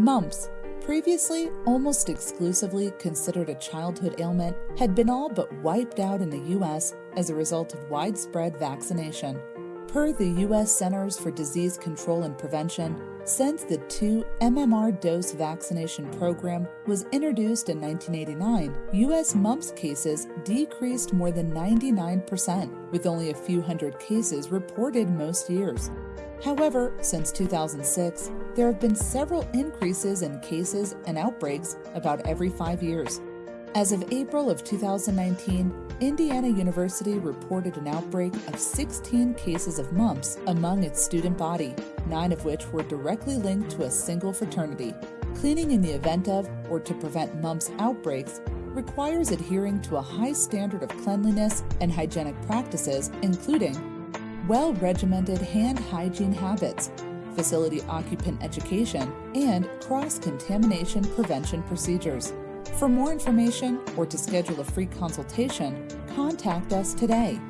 Mumps, previously almost exclusively considered a childhood ailment, had been all but wiped out in the U.S. as a result of widespread vaccination. Per the U.S. Centers for Disease Control and Prevention, since the two MMR dose vaccination program was introduced in 1989, U.S. mumps cases decreased more than 99%, with only a few hundred cases reported most years. However, since 2006, there have been several increases in cases and outbreaks about every five years. As of April of 2019, Indiana University reported an outbreak of 16 cases of mumps among its student body, nine of which were directly linked to a single fraternity. Cleaning in the event of or to prevent mumps outbreaks requires adhering to a high standard of cleanliness and hygienic practices, including well regimented hand hygiene habits, facility occupant education, and cross contamination prevention procedures. For more information or to schedule a free consultation, contact us today